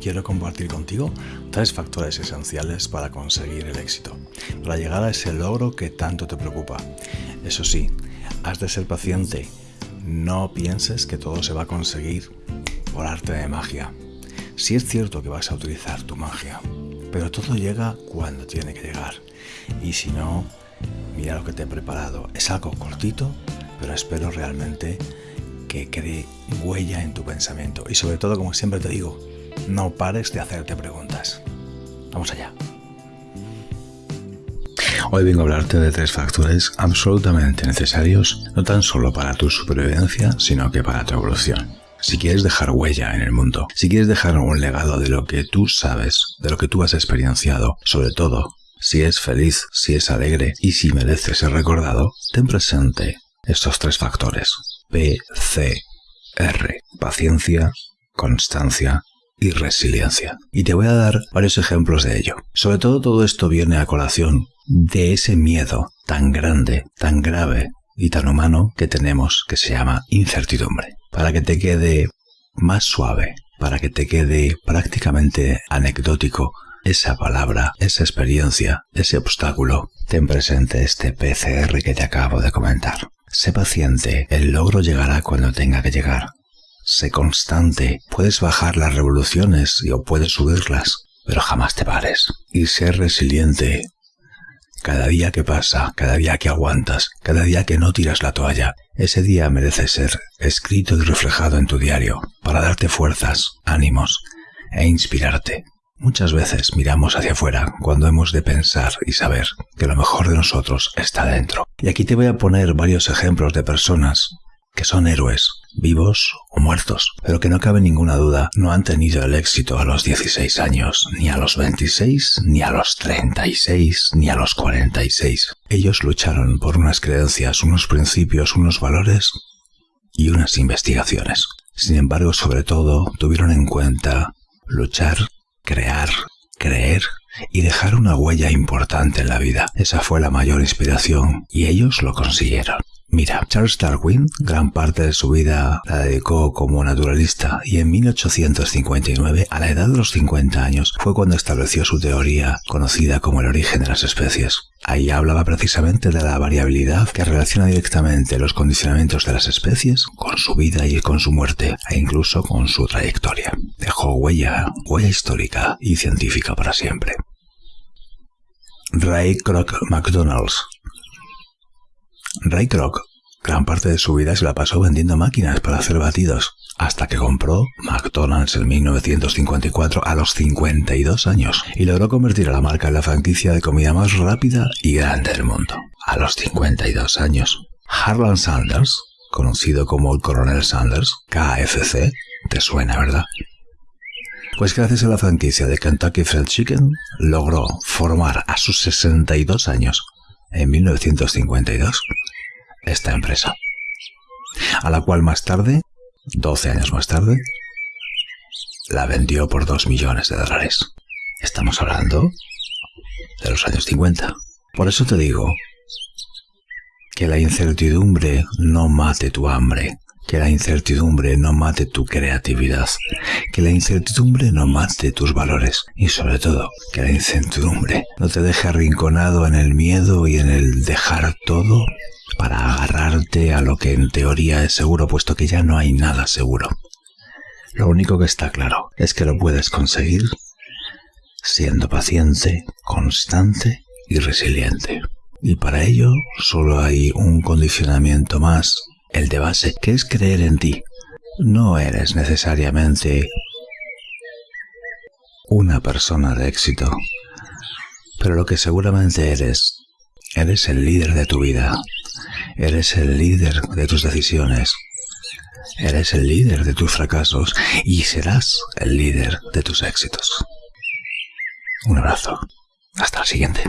quiero compartir contigo tres factores esenciales para conseguir el éxito, para llegar a ese logro que tanto te preocupa. Eso sí, has de ser paciente. No pienses que todo se va a conseguir por arte de magia. Sí es cierto que vas a utilizar tu magia, pero todo llega cuando tiene que llegar. Y si no, mira lo que te he preparado. Es algo cortito, pero espero realmente que cree huella en tu pensamiento. Y sobre todo, como siempre te digo, no pares de hacerte preguntas. Vamos allá. Hoy vengo a hablarte de tres factores absolutamente necesarios, no tan solo para tu supervivencia, sino que para tu evolución. Si quieres dejar huella en el mundo, si quieres dejar un legado de lo que tú sabes, de lo que tú has experienciado, sobre todo, si es feliz, si es alegre y si mereces ser recordado, ten presente estos tres factores. P, C, R. Paciencia, constancia y resiliencia. Y te voy a dar varios ejemplos de ello. Sobre todo todo esto viene a colación de ese miedo tan grande, tan grave y tan humano que tenemos que se llama incertidumbre. Para que te quede más suave, para que te quede prácticamente anecdótico esa palabra, esa experiencia, ese obstáculo, ten presente este PCR que te acabo de comentar. Sé paciente, el logro llegará cuando tenga que llegar. Sé constante, puedes bajar las revoluciones o puedes subirlas, pero jamás te pares. Y sé resiliente. Cada día que pasa, cada día que aguantas, cada día que no tiras la toalla, ese día merece ser escrito y reflejado en tu diario para darte fuerzas, ánimos e inspirarte. Muchas veces miramos hacia afuera cuando hemos de pensar y saber que lo mejor de nosotros está dentro. Y aquí te voy a poner varios ejemplos de personas que son héroes, vivos o muertos, pero que no cabe ninguna duda no han tenido el éxito a los 16 años, ni a los 26, ni a los 36, ni a los 46. Ellos lucharon por unas creencias, unos principios, unos valores y unas investigaciones. Sin embargo, sobre todo, tuvieron en cuenta luchar crear, creer y dejar una huella importante en la vida. Esa fue la mayor inspiración y ellos lo consiguieron. Mira, Charles Darwin gran parte de su vida la dedicó como naturalista y en 1859, a la edad de los 50 años, fue cuando estableció su teoría conocida como el origen de las especies. Ahí hablaba precisamente de la variabilidad que relaciona directamente los condicionamientos de las especies con su vida y con su muerte, e incluso con su trayectoria. Dejó huella, huella histórica y científica para siempre. Ray Kroc McDonald's Ray Kroc gran parte de su vida se la pasó vendiendo máquinas para hacer batidos, hasta que compró McDonald's en 1954 a los 52 años y logró convertir a la marca en la franquicia de comida más rápida y grande del mundo. A los 52 años. Harlan Sanders, conocido como el Coronel Sanders, KFC, te suena, ¿verdad? Pues gracias a la franquicia de Kentucky Fried Chicken, logró formar a sus 62 años, en 1952, esta empresa, a la cual más tarde, 12 años más tarde, la vendió por 2 millones de dólares. Estamos hablando de los años 50. Por eso te digo que la incertidumbre no mate tu hambre, que la incertidumbre no mate tu creatividad, que la incertidumbre no mate tus valores y sobre todo que la incertidumbre no te deje arrinconado en el miedo y en el dejar todo para agarrarte a lo que en teoría es seguro, puesto que ya no hay nada seguro. Lo único que está claro es que lo puedes conseguir siendo paciente, constante y resiliente. Y para ello solo hay un condicionamiento más, el de base, que es creer en ti. No eres necesariamente una persona de éxito, pero lo que seguramente eres, eres el líder de tu vida, Eres el líder de tus decisiones. Eres el líder de tus fracasos y serás el líder de tus éxitos. Un abrazo. Hasta la siguiente.